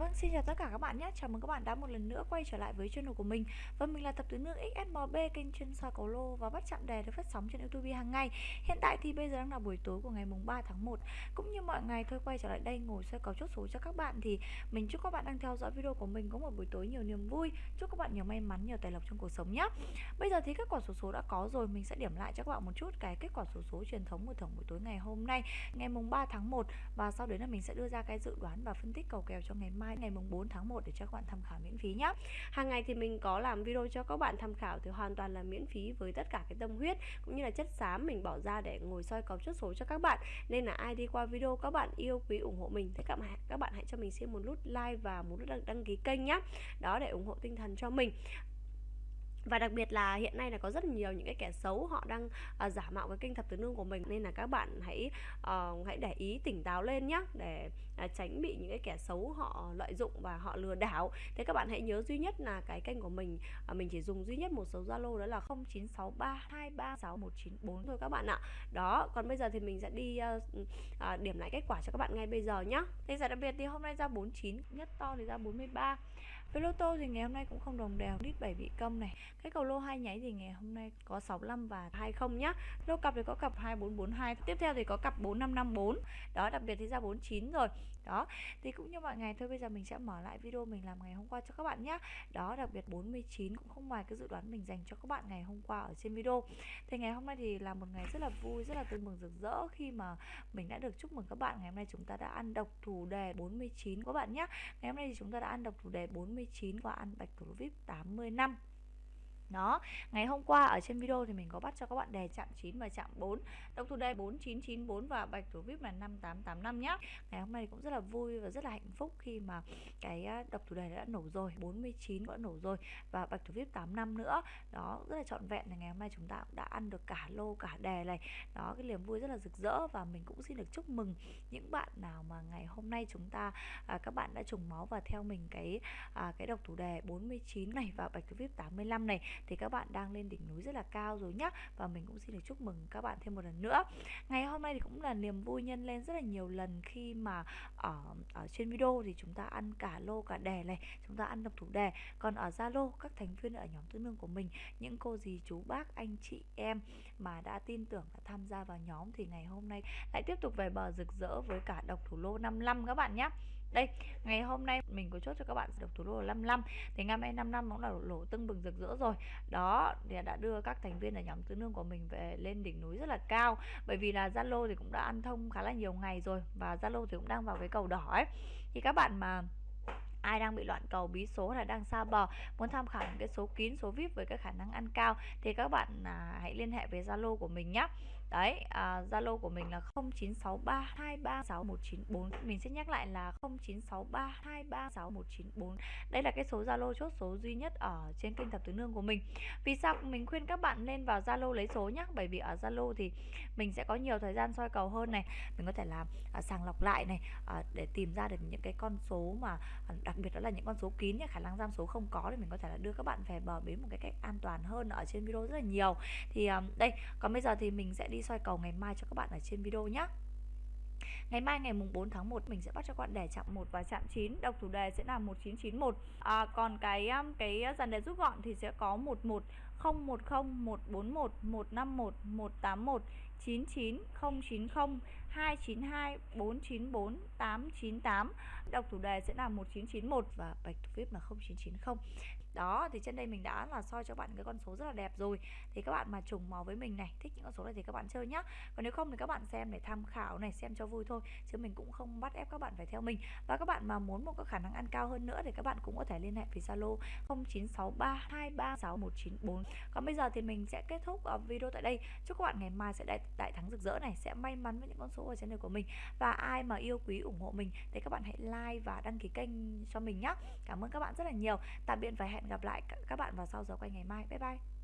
Vâng, xin chào tất cả các bạn nhé. Chào mừng các bạn đã một lần nữa quay trở lại với channel của mình. Và mình là tập tứ nữ XSMB kênh chuyên soi cầu lô và bắt chạm đề được phát sóng trên YouTube hàng ngày. Hiện tại thì bây giờ đang là buổi tối của ngày mùng 3 tháng 1. Cũng như mọi ngày thôi quay trở lại đây ngồi soi cầu chốt số cho các bạn thì mình chúc các bạn đang theo dõi video của mình có một buổi tối nhiều niềm vui. Chúc các bạn nhiều may mắn, nhiều tài lộc trong cuộc sống nhé. Bây giờ thì kết quả số số đã có rồi, mình sẽ điểm lại cho các bạn một chút cái kết quả số số truyền thống của thưởng buổi tối ngày hôm nay, ngày mùng 3 tháng 1 và sau đấy là mình sẽ đưa ra cái dự đoán và phân tích cầu kèo cho ngày mai ngày mùng 4 tháng 1 để cho các bạn tham khảo miễn phí nhé hàng ngày thì mình có làm video cho các bạn tham khảo thì hoàn toàn là miễn phí với tất cả cái tâm huyết cũng như là chất xám mình bỏ ra để ngồi soi cầu chốt số cho các bạn. Nên là ai đi qua video các bạn yêu quý ủng hộ mình thì các bạn các bạn hãy cho mình xin một nút like và một nút đăng, đăng ký kênh nhé đó để ủng hộ tinh thần cho mình và đặc biệt là hiện nay là có rất nhiều những cái kẻ xấu họ đang uh, giả mạo cái kênh thập tứ nương của mình. Nên là các bạn hãy uh, hãy để ý tỉnh táo lên nhé để uh, tránh bị những cái kẻ xấu họ lợi dụng và họ lừa đảo. Thế các bạn hãy nhớ duy nhất là cái kênh của mình uh, mình chỉ dùng duy nhất một số zalo đó là 0963236194 thôi các bạn ạ. Đó còn bây giờ thì mình sẽ đi uh, uh, điểm lại kết quả cho các bạn ngay bây giờ nhé thế giải đặc biệt thì hôm nay ra 49 nhất to thì ra 43 với lô tô thì ngày hôm nay cũng không đồng đều. Nít 7 bị công này. Cái cầu lô hai nháy thì ngày hôm nay có 65 và 20 nhá. Lô cặp thì có cặp 2442 tiếp theo thì có cặp 4554 đó, đặc biệt thì ra 49 rồi. Đó, thì cũng như mọi ngày thôi, bây giờ mình sẽ mở lại video mình làm ngày hôm qua cho các bạn nhé đó, đặc biệt 49 cũng không ngoài cái dự đoán mình dành cho các bạn ngày hôm qua ở trên video. Thì ngày hôm nay thì là một ngày rất là vui, rất là tươi mừng rực rỡ khi mà mình đã được chúc mừng các bạn. Ngày hôm nay chúng ta đã ăn độc thủ đề 49 các bạn nhé ngày hôm nay thì chúng ta đã ăn độc thủ đề 49 và ăn bạch thủ vip 80 năm đó, ngày hôm qua ở trên video thì mình có bắt cho các bạn đề chạm 9 và chạm 4 Tổng thủ đề 4994 và bạch thủ VIP là 5885 nhá. Ngày hôm nay cũng rất là vui và rất là hạnh phúc khi mà cái à, độc thủ đề đã nổ rồi 49 đã nổ rồi và bạch thủ VIP 85 nữa. Đó, rất là trọn vẹn là ngày hôm nay chúng ta cũng đã ăn được cả lô cả đề này. Đó, cái niềm vui rất là rực rỡ và mình cũng xin được chúc mừng những bạn nào mà ngày hôm nay chúng ta à, các bạn đã trùng máu và theo mình cái à, cái độc thủ đề 49 này và bạch thủ VIP 85 này thì các bạn đang lên đỉnh núi rất là cao rồi nhá. Và mình cũng xin được chúc mừng các bạn thêm một lần nữa. Ngày hôm nay thì cũng là niềm vui nhân lên rất là nhiều lần khi mà ở ở trên video thì chúng ta ăn cả lô, cả đề này, chúng ta ăn độc thủ đề còn ở zalo, các thành viên ở nhóm tư nương của mình, những cô dì, chú, bác, anh, chị, em mà đã tin tưởng, đã tham gia vào nhóm thì ngày hôm nay lại tiếp tục về bờ rực rỡ với cả độc thủ lô 55 các bạn nhé đây ngày hôm nay mình có chốt cho các bạn được thủ lô 55 thì ngày mai 5 năm cũng là lỗ tưng bừng rực rỡ rồi. Đó thì đã đưa các thành viên ở nhóm tứ nương của mình về lên đỉnh núi rất là cao. Bởi vì là Zalo thì cũng đã ăn thông khá là nhiều ngày rồi và Zalo thì cũng đang vào cái cầu đỏ ấy. Thì các bạn mà ai đang bị loạn cầu bí số là đang xa bờ muốn tham khảo những cái số kín số vip với cái khả năng ăn cao thì các bạn à, hãy liên hệ với zalo của mình nhé đấy à, zalo à, của mình là 0963236194 mình sẽ nhắc lại là 0963236194 đây là cái số zalo chốt số duy nhất ở trên kênh thập tứ nương của mình. Vì sao mình khuyên các bạn lên vào zalo lấy số nhá, bởi vì ở zalo thì mình sẽ có nhiều thời gian soi cầu hơn này. Mình có thể làm à, sàng lọc lại này à, để tìm ra được những cái con số mà à, đặc biệt đó là những con số kín nhé khả năng giam số không có thì mình có thể là đưa các bạn về bờ bến một cái cách an toàn hơn ở trên video rất là nhiều. Thì à, đây còn bây giờ thì mình sẽ đi soi cầu ngày mai cho các bạn ở trên video nhé Ngày mai ngày mùng 4 tháng 1 mình sẽ bắt cho các bạn đề chạm 1 và chạm 9 Đọc thủ đề sẽ là 1991 à, Còn cái um, cái dàn đề rút gọn thì sẽ có 11 010 141 151 181 99 090 292 494 898 Đọc thủ đề sẽ là 1991 và bạch thủ VIP là 0990 Đó, thì trên đây mình đã là soi cho bạn cái con số rất là đẹp rồi. Thì các bạn mà trùng màu với mình này, Thích những con số này thì các bạn chơi nhá. Còn nếu không thì các bạn xem để tham khảo này, Xem cho vui thôi, Chứ mình cũng không bắt ép các bạn phải theo mình. Và các bạn mà muốn một cái khả năng ăn cao hơn nữa Thì các bạn cũng có thể liên hệ với Zalo 0963236194 còn bây giờ thì mình sẽ kết thúc ờ, video tại đây. Chúc các bạn ngày mai sẽ đại, đại thắng rực rỡ này Sẽ may mắn với những con số ở trên đời của mình. Và ai mà yêu quý ủng hộ mình Thì các bạn hãy like và đăng ký kênh cho mình nhé Cảm ơn các bạn rất là nhiều. Tạm biệt và hẹn gặp lại các bạn vào sau giờ quay ngày mai. Bye bye.